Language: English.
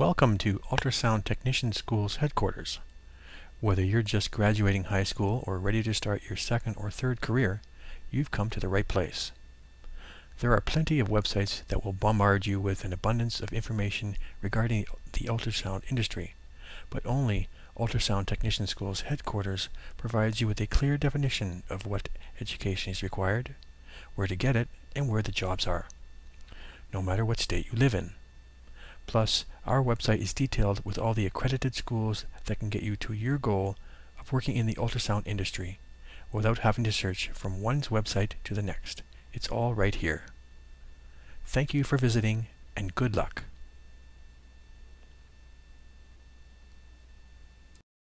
Welcome to Ultrasound Technician School's headquarters. Whether you're just graduating high school or ready to start your second or third career, you've come to the right place. There are plenty of websites that will bombard you with an abundance of information regarding the ultrasound industry, but only Ultrasound Technician School's headquarters provides you with a clear definition of what education is required, where to get it, and where the jobs are, no matter what state you live in. Plus, our website is detailed with all the accredited schools that can get you to your goal of working in the ultrasound industry without having to search from one's website to the next. It's all right here. Thank you for visiting and good luck.